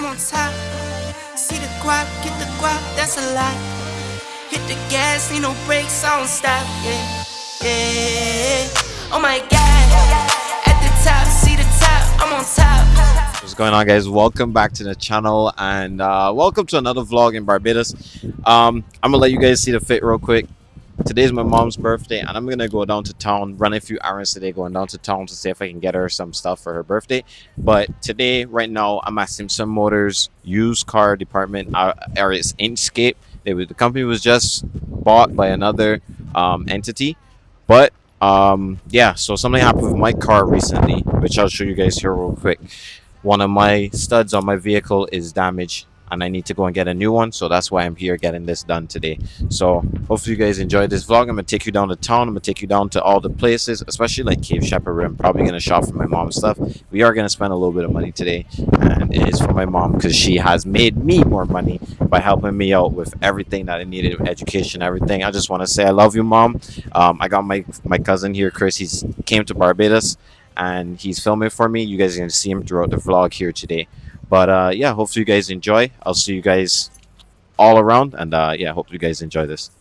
I'm on top. See the guap, get the guap, that's a lot. Hit the gas, need no brakes, I don't stop. Yeah, yeah. Oh my god. At the top, see the top, I'm on top. What's going on guys? Welcome back to the channel and uh, welcome to another vlog in Barbados. Um, I'm gonna let you guys see the fit real quick. Today's my mom's birthday and I'm gonna go down to town, run a few errands today, going down to town to see if I can get her some stuff for her birthday. But today, right now, I'm at Simpson Motors used car department, uh, or it's Inchcape. They, the company was just bought by another um, entity, but um, yeah, so something happened with my car recently, which I'll show you guys here real quick. One of my studs on my vehicle is damaged and I need to go and get a new one. So that's why I'm here getting this done today. So hopefully you guys enjoyed this vlog. I'm gonna take you down to town. I'm gonna take you down to all the places, especially like Cave Shepherd I'm probably gonna shop for my mom's stuff. We are gonna spend a little bit of money today and it is for my mom because she has made me more money by helping me out with everything that I needed, education, everything. I just want to say I love you, mom. Um, I got my my cousin here, Chris. He's came to Barbados and he's filming for me. You guys are gonna see him throughout the vlog here today. But uh, yeah, hopefully you guys enjoy. I'll see you guys all around, and uh, yeah, hope you guys enjoy this.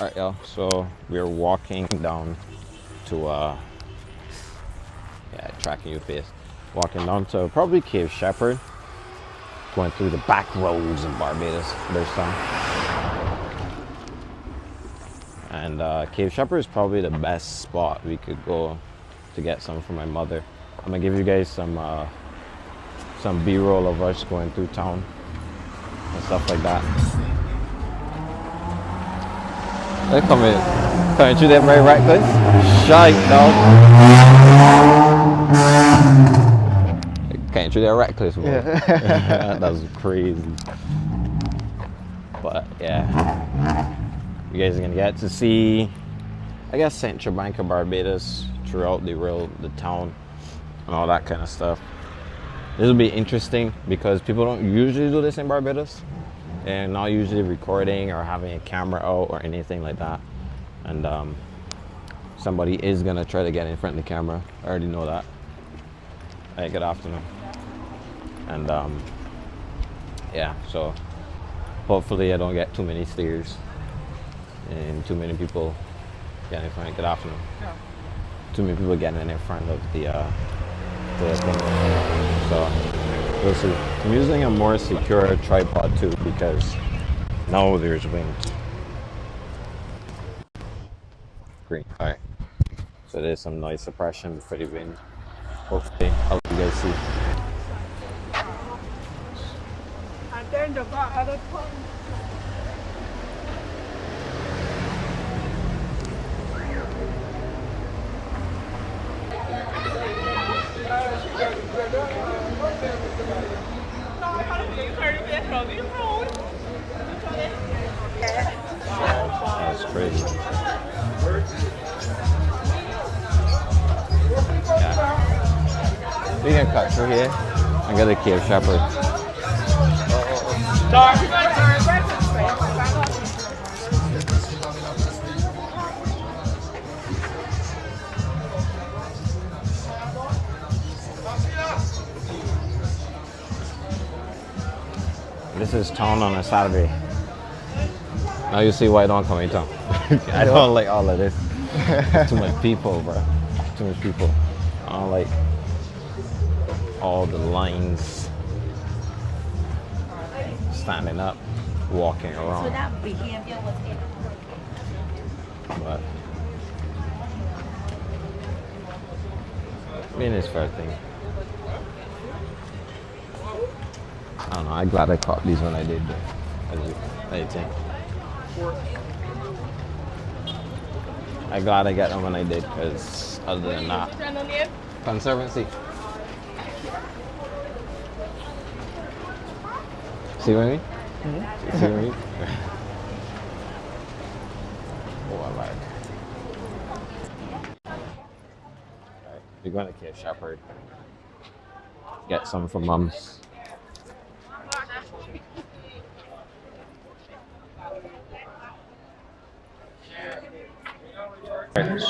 All right, y'all. So we're walking down to uh, yeah, tracking your face walking down to probably Cave Shepherd, going through the back roads of Barbados. There's some. And uh, Cave Shepherd is probably the best spot we could go to get some for my mother. I'm gonna give you guys some uh, some B-roll of us going through town and stuff like that. They come in, coming through that very reckless. Shite, dog. Can't you? They're reckless, bro. Yeah. that was crazy. But yeah, you guys are gonna get to see, I guess, Central Bank of Barbados throughout the real the town and all that kind of stuff. This will be interesting because people don't usually do this in Barbados. and not usually recording or having a camera out or anything like that. And um, somebody is gonna try to get in front of the camera. I already know that. Hey, good afternoon and um, yeah so hopefully I don't get too many steers and too many people getting in front. Good afternoon. Yeah. too many people getting in front of the uh, the thing. So we'll see. I'm using a more secure tripod too because now there's wind. Green all right so there's some noise suppression for the wind. Hopefully I'll you guys see That's crazy. Yeah. We can cut through here and get a Cave Shepherd. This is town on a Saturday. Now you see why I don't come in town. I don't like all of this. Too much people, bro. Too much people. I don't like all the lines standing up, walking around. So that behavior was But I mean, it's fair thing. I don't know. I'm glad I caught these when I did. I think. I'm glad I got them when I did because other than that, conservancy. see what I mean? Mm -hmm. See what I mean? oh, I like. Right, you're going to Kid Shepherd. Get some for mums.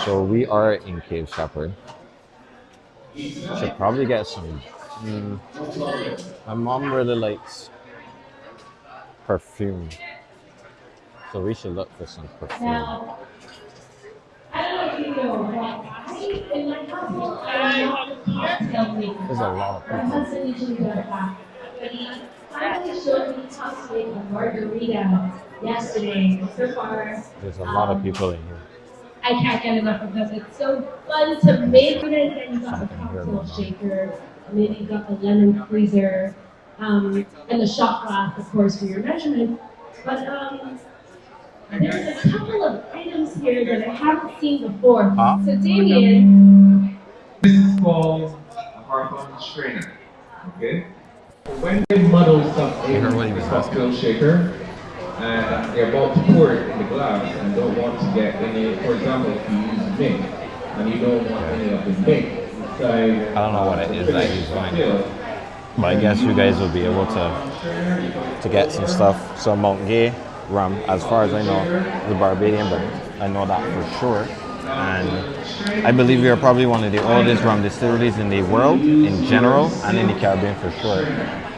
So we are in Cave Shepherd. Should probably get some. Mm. My mom really likes perfume, so we should look for some perfume. Now, I don't know if you know, I, in my household, I'm not a. There's a lot of people. husband usually does that. But he finally showed me how a margarita yesterday. So far, There's a lot of people in here. I can't get enough of this. It's so fun to make it. And you got the cocktail shaker, and then you got the lemon freezer, um, and the shot glass, of course, for your measurement. But um, there's a couple of items here that I haven't seen before. Huh? So Damien, This is called a harpoon strainer. Okay? When they muddle something You heard in what the was cocktail shaker and they're about to pour it in the glass and don't want to get any, for example, if you use mint and you don't want any of the mint inside. I don't know what it is, the is that finished he's doing. cocktail, But I guess you guys will be able to to get some stuff. So Mount Gay rum, as far as I know, the Barbadian, but I know that for sure. And I believe we are probably one of the oldest rum distilleries in the world in general and in the Caribbean for sure.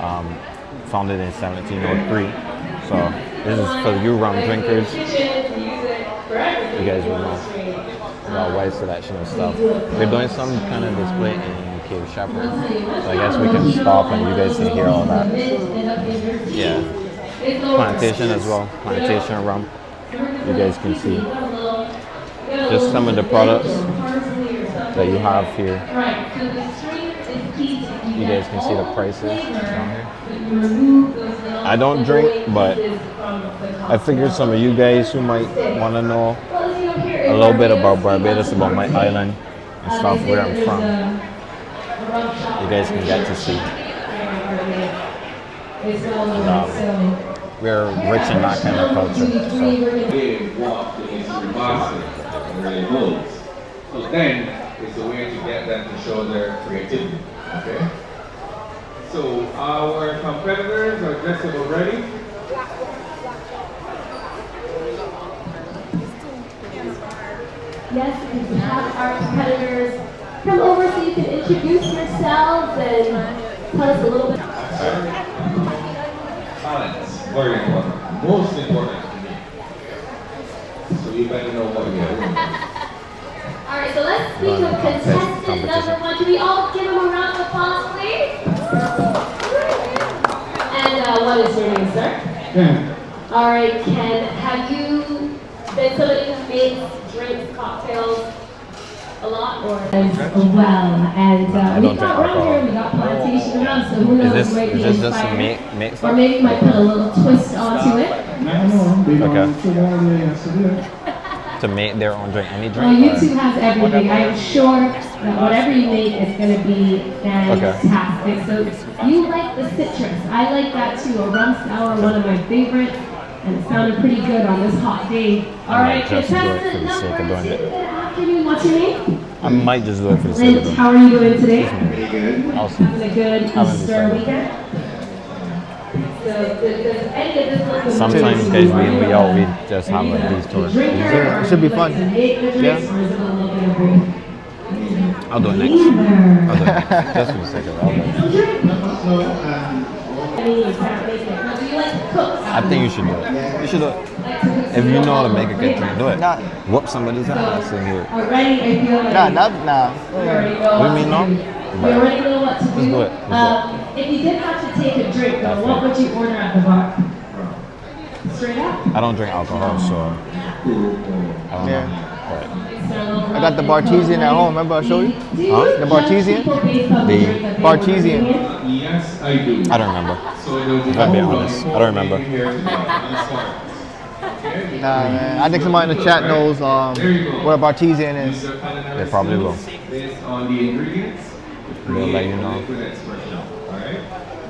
Um, founded in 1703. So this is for you rum drinkers. You guys will know about wide selection of stuff. We're doing some kind of display in Cave Shepherd. So I guess we can stop and you guys can hear all that. Yeah. Plantation as well. Plantation rum. You guys can see. Just some of the products that you have here. You guys can see the prices down here. I don't drink, but I figured some of you guys who might want to know a little bit about Barbados, about my island and stuff, where I'm from, you guys can get to see. Um, we're rich in that kind of culture. So. They want the instant basket where they holds. So then it's a way to get them to show their creativity. Okay? So our competitors are just about ready. Yes, we have our competitors come over so you can introduce yourselves and tell us a little bit. Balance, very important. Most important to me. So you better know what you're doing. All right, so let's speak Run of contestant competition. number one. Can we all give him a round of applause, please? And uh, what is your name, sir? Ken. All right, Ken, have you been somebody who makes drinks, cocktails a lot, or as well? And uh, we got drink around here, and we got plantation around, so who Is knows, this, might is be this just make, make Or maybe you might put a little twist onto it. I know, they Okay. don't put all the has to do it. To make their own drink? Any drink? Well, drink? YouTube or- has everything. I am sure that whatever you make is going to be fantastic. So you like the citrus. I like that too. A rum sour, one of my favorites. And it sounded pretty good on this hot day. All I right, just do it for contestant the sake of number doing two. It. Good afternoon. What's your name? I might just do it for the sake of how are you doing today? Pretty good. Awesome. Having a good Having Easter weekend? So, does, does any of this look familiar Sometimes, guys, we, we all we just have like these tours. It should be do you like fun. to make the drinks, or is it a little bit of both? I'll do it next. I'll do it next. Just for the sake of it. I'll do it. So, I mean, you can't make it. Now, do you like to cook? I think you should do it. You should do it. Like to cook, so If you know how to make a good drink, do it. Nah. Whoop somebody's ass in here. Already, I feel nah, nah. you already know What what do you mean, to no? do. Already know what to do. Let's do it. Let's do it. Um, if you did have to take a drink, though, what would you order at the bar? Straight up? I don't drink alcohol, so I don't Yeah. know. But I got the Bartesian at home. Remember I showed you? Huh? The Bartesian? The Bartesian. Yes, I do. I don't remember. So it'll be If I'm being honest, I don't remember. I'm sorry. Okay? Nah, man. I think somebody in the chat knows um, There you go. what a Bartesian is. They probably will. skills Based on the ingredients. to They'll let you a know. liquid expression. Alright?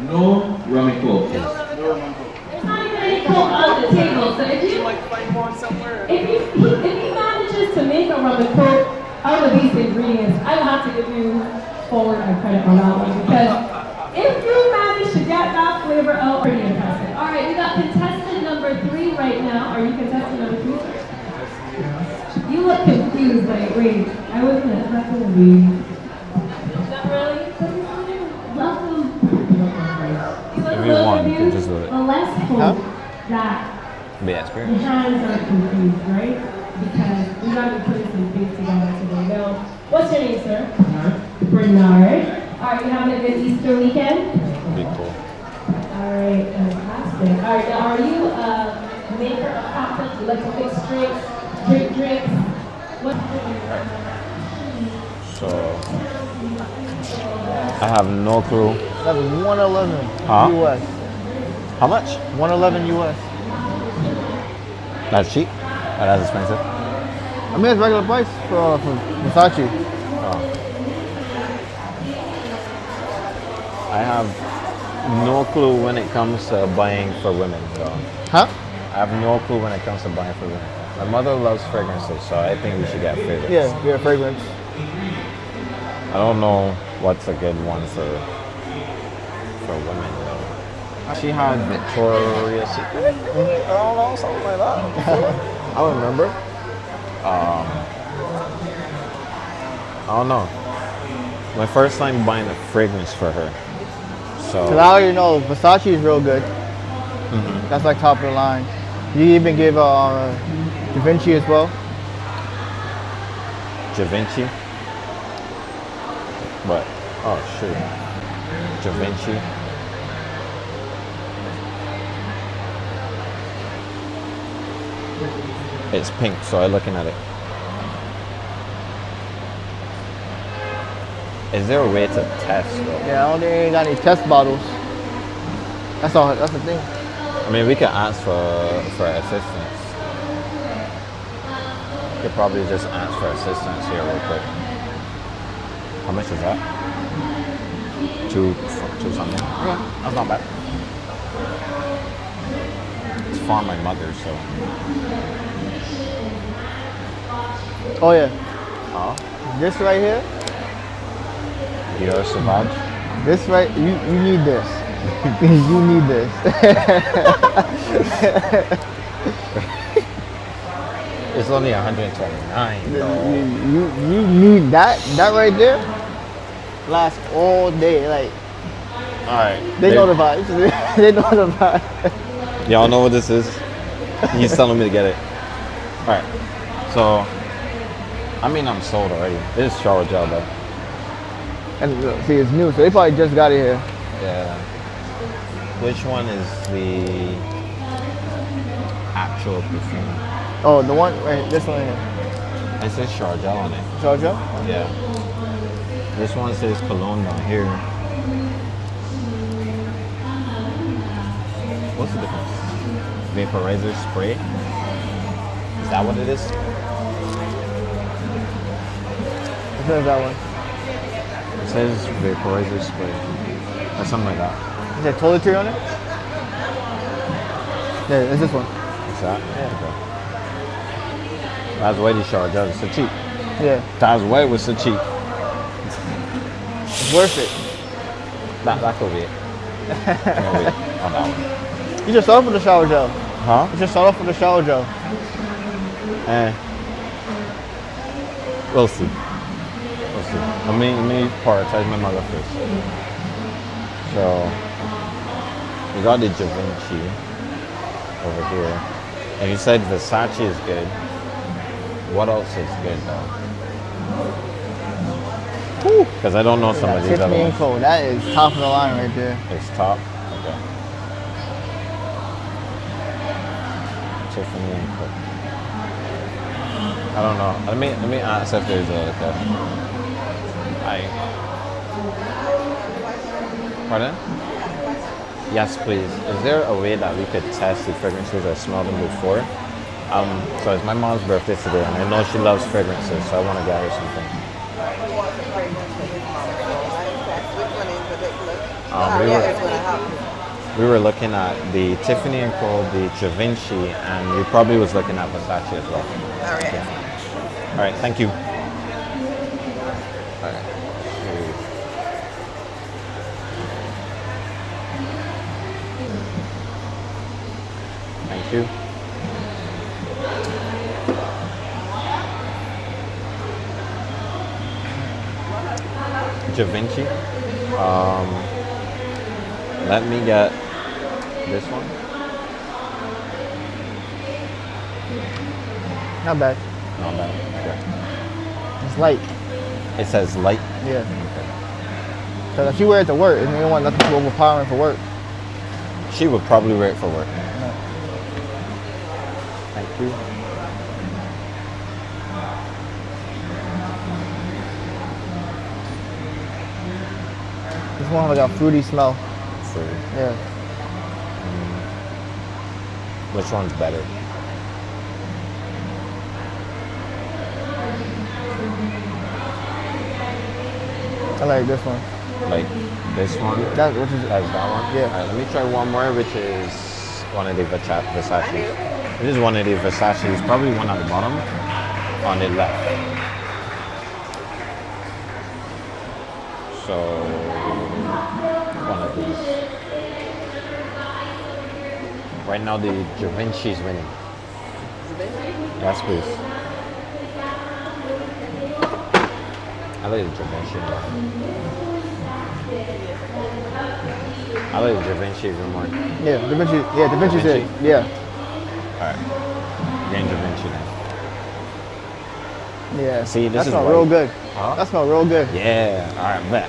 No rum and coke. There's not even any coke on the table, so if you if you if he manages to make a rum and coke of these ingredients, I will have to give you forward and credit on that one because if you manage to get that flavor out, pretty impressive. All right, we got contestant number three right now. Are you contestant number three? You look confused. like, wait, I wasn't expecting to be. Not really. Welcome. If you want, you can just do it. Well, let's hope Huh? that Be the experience. hands are confused, right? Because we to be putting some things together today. Now, what's your name, sir? Bernard. Bernard. All right, you having a good Easter weekend? Be cool. All right, fantastic. All right, now are you a maker of cocktails? You like to fix drinks, drink drinks? What? So I have no clue. That was 111 Huh? US. How much? 111 US. That's cheap. Oh, that's expensive. I mean, it's regular price for, for Versace. Oh. I have no clue when it comes to buying for women. So Huh? I have no clue when it comes to buying for women. My mother loves fragrances, so I think we should get fragrances. Yeah, yeah, fragrance. I don't know what's a good one for for women though. She had Victoria's Secret. I don't know, something like that. I don't remember. I don't know. My first time buying a fragrance for her. So Cause I already know Versace is real good. That's like top of the line. You even give uh, Da Vinci as well. Da Vinci. But oh shoot. Da Vinci. It's pink, so I'm looking at it. Is there a way to test though? Yeah, I don't think they got any test bottles. That's all. That's the thing. I mean, we could ask for for assistance. We could probably just ask for assistance here real quick. How much is that? Two, two something. Yeah, that's not bad. It's for my mother, so. Oh yeah, Oh. this right here. Dior Sauvage. This right. You you need this. you need this. It's only 129 you, you you need that that right there. Last all day. Like Alright. they know the vibes. they know the vibes. Y'all know what this is? He's telling me to get it. Alright. So, I mean, I'm sold already. This is shower gel though. And uh, see, it's new, so they probably just got it here. Yeah. Which one is the actual perfume? Oh, the one right. This one here. It says shower gel on it. Georgia. Yeah. This one says cologne down here. What's the difference? Vaporizer spray? Is that what it is? One that one? It says vaporizer spray. Or something like that. Is there toiletry on it? Yeah, it's this one. Is that? Okay. That's why the shower gel is so cheap. Yeah, That's why it was so cheap. it's worth it. That, that could be it. On that one. You just start off with the shower gel. Huh? You just start off with the shower gel. Eh. We'll see. Let me, let me prioritize my mother first. So, we got the Vinci over here. And you said Versace is good. What else is good though? Because I don't know some of these other ones. Co. That is top of the line right there. It's top. Okay. Tiffany and Co. I don't know. Let me let me ask if there's a like a. I. Pardon? Yes, please. Is there a way that we could test the fragrances or smell them before? Um, so it's my mom's birthday today, and I know she loves fragrances, so I want to get her something. Um, we were, we were looking at the Tiffany and Co, the Da and we probably was looking at Versace as well. All right. All right, thank you. you. Da Vinci. Um, let me get this one. Not bad. Not bad. Okay. It's light. It says light? Yeah. Because if she wear it to work, and you don't want nothing too overpowering for work. She would probably wear it for work. No. Thank you. This one has like a fruity smell. For Yeah. Mm. which one's better? I like this one. Like this one? That which is That's that one? Yeah. Alright, let me try one more, which is one of the Versa- Versace's. This is one of the Versace's, probably one at the bottom on the left. So, one of these. Right now, the Da is winning. Yes, please. I like the Vinci one. I like the Da Vinci even more. yeah. Da Vinci. Yeah, Da Vinci's Da it. Vinci? Yeah. Alright. Getting Da Vinci now. Yeah. See, this that is smell real good. Huh? That smell real good. Yeah, alright, bet.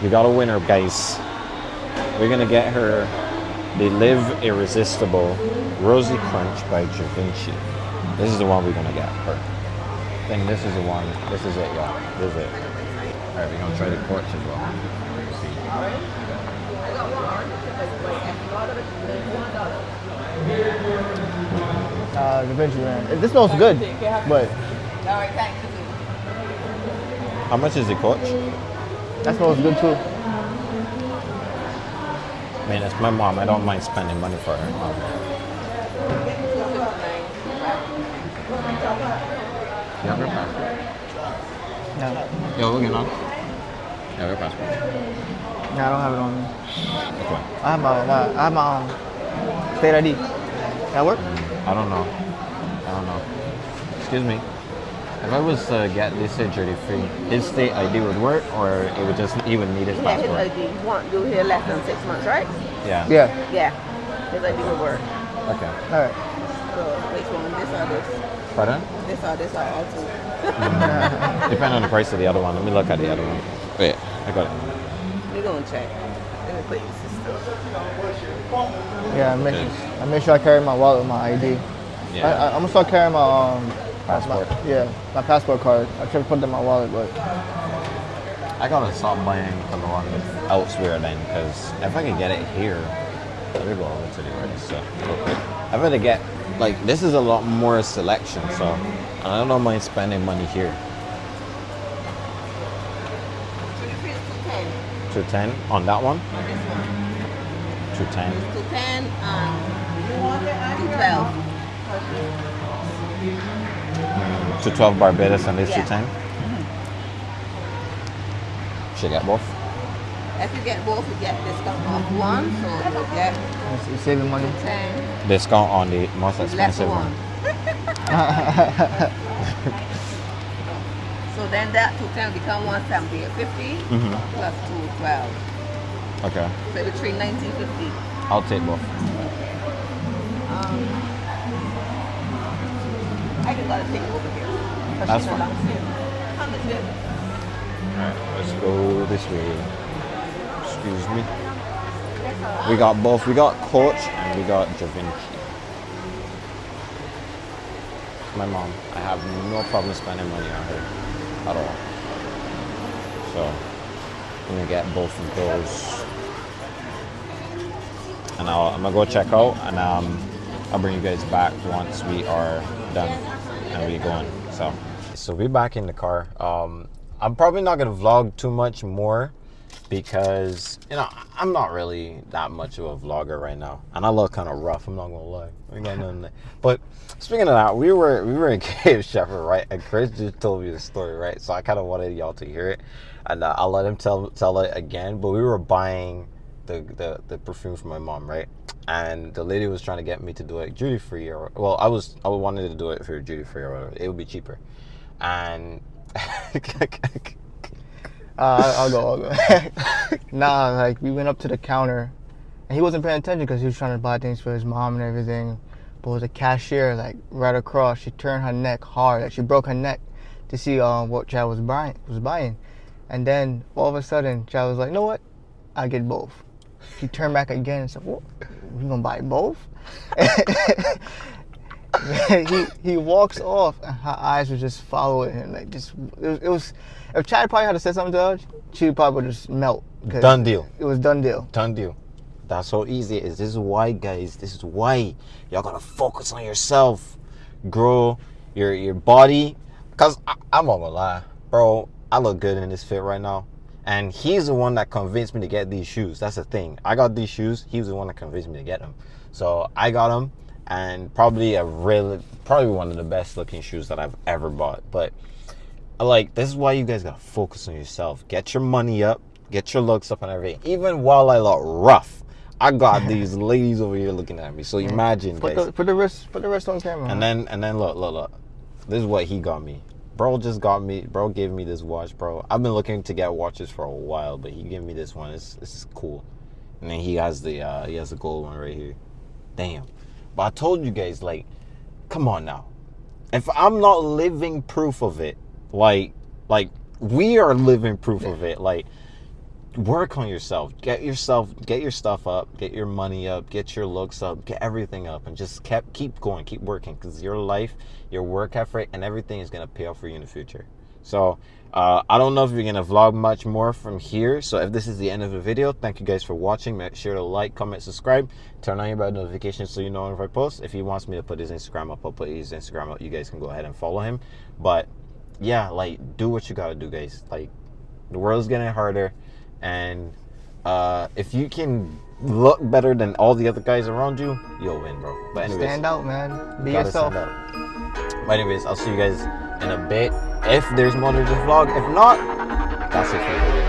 We got a winner, guys. We're gonna get her the Live Irresistible Rosy Crush by Vinci. This is the one we're gonna get her. Then this is the one. This is it, y'all. This is it. Alright, we're gonna try the quartz as well. See. Uh, Da Vinci man. This smells good, but How much is the coach? that smells good too. Man, it's my mom. I don't mind spending money for her. Um, you have passport? Yeah. Yo, looking on. You have her passport. Nah, I don't have it on me. Okay. I have my, my I have my um, state ID. That work? I don't know. I don't know. Excuse me. If I was to get this surgery free, his state ID would work, or it would just he would need his Yeah, his passport. ID. You want you here less than six months, right? Yeah. Yeah. Yeah. His ID will work. Okay. All right. So which one? This or this? Pardon? This or this or all two? Mm. Depending on the price of the other one. Let me look at the other one. Wait, I got it. We're gonna check. Let me put your system. Yeah, I make, I make sure I carry my wallet with my ID. Yeah. I, I, I'm gonna start carrying my um Passport. My, yeah, my passport card. I should put it in my wallet, but I gotta stop buying the one elsewhere then, because if I can get it here, let me go over to the register real quick. I've got to get like this is a lot more selection, so I don't mind spending money here. Two ten on that one. Two ten. Two ten and to twelve. To twelve Barbados and this Yeah. two ten. Should I get both. If you get both, you get discount off one, so you get it's, it's saving money. ten Discount on the most expensive one. one. so then that to 10 become one seventy eight fifty Mhm. plus two twelve. Okay, So nineteen fifty. I'll take both. Um, I just gotta take it over here. That's fine. downstairs. Come this way. Alright, let's go this way. Excuse me. We got both. We got Coach and we got Da Vinci. My mom. I have no problem spending money on her at all. So I'm gonna get both of those. And I'll, I'm gonna go check out and um, I'll bring you guys back once we are done and we're going. So so we're back in the car. Um, I'm probably not gonna vlog too much more because you know I'm not really that much of a vlogger right now, and I look kind of rough. I'm not gonna lie. We got nothing there. But speaking of that, we were we were in Cave Shepherd, right? And Chris just told me the story, right? So I kind of wanted y'all to hear it, and uh, I'll let him tell tell it again. But we were buying the, the the perfume for my mom, right? And the lady was trying to get me to do it duty free, or well, I was I wanted to do it for duty free or whatever. It would be cheaper, and Uh, I'll go. I'll go. nah, like we went up to the counter, and he wasn't paying attention because he was trying to buy things for his mom and everything. But it was a cashier like right across. She turned her neck hard. Like she broke her neck to see um, what Chad was buying. Was buying, and then all of a sudden, Chad was like, "You know what? I get both." He turned back again and said, "What? You gonna buy both?" he he walks off, and her eyes were just following him. Like just it was, it was if Chad probably had to say something to her, she probably would just melt. Done deal. It was done deal. Done deal. That's how easy is. This is why, guys. This is why y'all gotta focus on yourself, grow your your body. Cause I, I'm not gonna lie, bro. I look good in this fit right now, and he's the one that convinced me to get these shoes. That's the thing. I got these shoes. He was the one that convinced me to get them. So I got them, and probably a really, probably one of the best looking shoes that I've ever bought. But like this is why you guys gotta focus on yourself. Get your money up, get your looks up and everything. Even while I look rough, I got these ladies over here looking at me. So imagine, Put guys. the put the wrist put the wrist on camera. And then and then look, look, look. This is what he got me. Bro just got me. Bro gave me this watch, bro. I've been looking to get watches for a while, but he gave me this one. It's is cool. And then he has the uh he has the gold one right here. Damn. But I told you guys, like, come on now. If I'm not living proof of it, like like we are living proof of it, like work on yourself. Get yourself get your stuff up get your money up get your looks up get everything up and just kept keep going keep working because your life your work effort and everything is going to pay off for you in the future. So uh, i don't know if you're going to vlog much more from here. So if this is the end of the video thank you guys for watching. Make sure to like comment subscribe turn on your bell notifications so you know if i post. If he wants me to put his instagram up i'll put his instagram up. You guys can go ahead and follow him. But yeah like do what you gotta do guys. Like the world's getting harder and uh, if you can look better than all the other guys around you, you'll win, bro. But anyways, stand out, man. Be yourself. But anyways, I'll see you guys in a bit. If there's more to this vlog, if not, that's it for you.